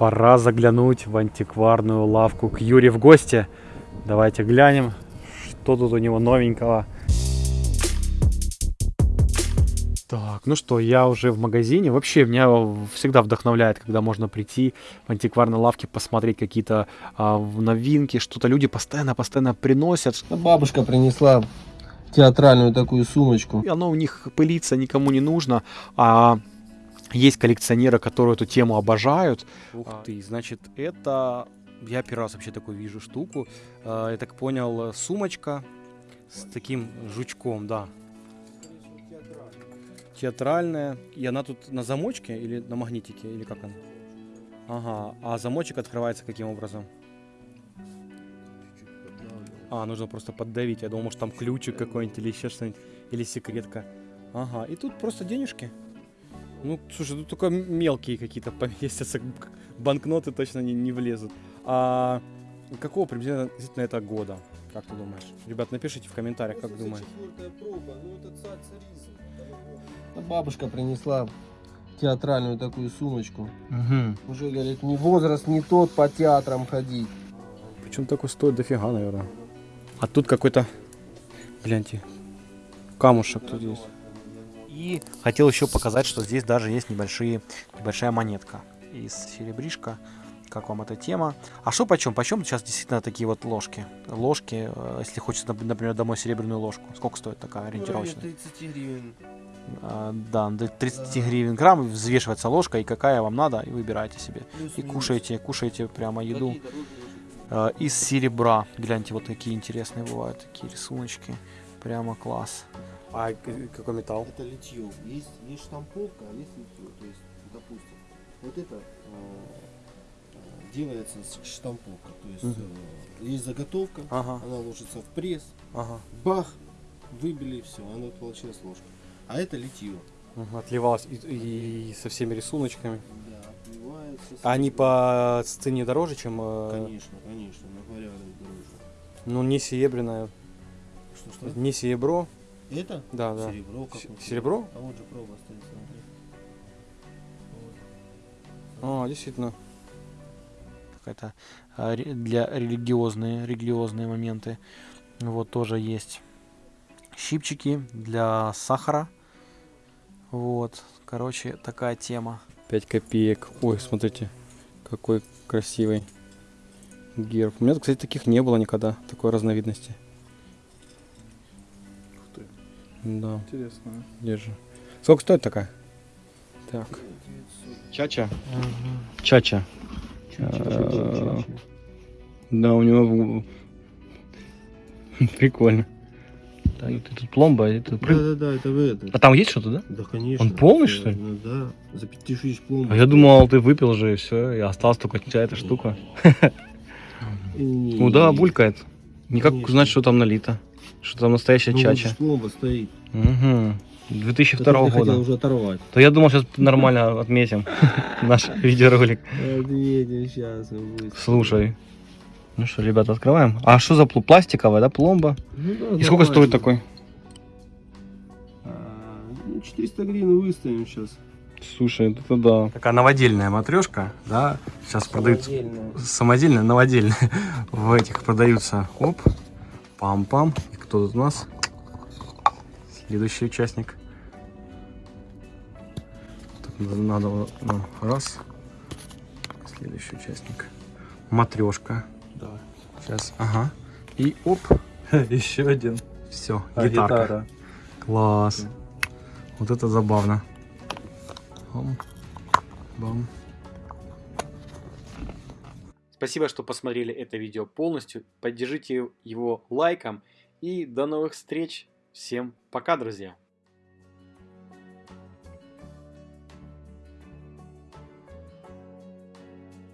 Пора заглянуть в антикварную лавку к Юре в гости. Давайте глянем, что тут у него новенького. Так, ну что, я уже в магазине. Вообще, меня всегда вдохновляет, когда можно прийти в антикварной лавке, посмотреть какие-то а, новинки, что-то люди постоянно-постоянно приносят. Бабушка принесла театральную такую сумочку. И оно у них пылится, никому не нужно. А есть коллекционеры, которые эту тему обожают. Ух ты, значит, это... Я первый раз вообще такую вижу штуку. А, я так понял, сумочка с таким жучком, да. Театральная. И она тут на замочке или на магнитике, или как она? Ага, а замочек открывается каким образом? А, нужно просто поддавить. Я думал, может там ключик какой-нибудь или еще что-нибудь. Или секретка. Ага, и тут просто денежки. Ну, слушай, тут только мелкие какие-то поместятся. Банкноты точно не, не влезут. А какого приблизительно это года? Как ты думаешь? Ребят, напишите в комментариях, как думаете. проба, ну это царь Бабушка принесла театральную такую сумочку. Угу. Уже, говорит, не возраст не тот по театрам ходить. Причем такой стоит дофига, наверное. А тут какой-то, гляньте, камушек тут есть. И хотел еще показать, что здесь даже есть небольшие, небольшая монетка из серебришка. Как вам эта тема? А что почем? Почем сейчас действительно такие вот ложки? Ложки, э, если хочется, например, домой серебряную ложку. Сколько стоит такая ориентировочная? 30 гривен. А, да, до 30 гривен грамм взвешивается ложка, и какая вам надо, и выбирайте себе. И кушаете, кушаете прямо еду а, из серебра. Гляньте, вот такие интересные бывают, такие рисуночки. Прямо класс. А какой металл? Это литье. Есть, есть штамповка, а есть литье. То есть, допустим, вот это э, делается штамповка. То есть угу. э, есть заготовка, ага. она ложится в пресс, ага. бах, выбили, все, она получилась ложка. А это литье. Угу, отливалось и, и со всеми рисуночками. Да, отливается. Они по цене дороже, чем... Э... Конечно, конечно, на порядок дороже. Ну, не серебряная. Что, что? Не серебро. Это? Да, да. Серебро. Серебро? А вот же проба стоит, смотри. Вот. А, действительно. Какая-то а, для религиозные, религиозные моменты. Вот тоже есть щипчики для сахара. Вот, короче, такая тема. 5 копеек. Ой, смотрите, какой красивый герб. У меня, кстати, таких не было никогда, такой разновидности. Да. Интересно. Держи. Сколько стоит такая? Так. Чача? Угу. Чача. Да, у него прикольно. Так, это тут пломба, это Да, да, да, это вы это. А там есть что-то, да? Да, конечно. Он полный, что ли? Ну, да, за 5000 пломба. А я думал, ты выпил же и все, и осталась только эта штука. Ну да, булькает. Никак узнать, что там налито. Что там настоящая ну, чача. пломба стоит. Угу. 2002 года. хотел уже оторвать. То я думал, сейчас нормально отметим наш видеоролик. Отметим сейчас. Слушай. Ну что, ребята, открываем. А что за пластиковая, да, пломба? Ну, да, И сколько стоит такой? А, ну, 400 гривен выставим сейчас. Слушай, это да. Такая новодельная матрешка, да, сейчас продаются. Самодельная, новодельная. В этих продаются, оп, пам-пам. Кто тут у нас? Следующий участник. Тут надо, ну, раз. Следующий участник. Матрешка. Давай. Сейчас, ага. И оп, Еще один. все, А, гитарка. гитара. Класс. Вот это забавно. Бам. Бам. Спасибо, что посмотрели это видео полностью. Поддержите его лайком. И до новых встреч. Всем пока, друзья.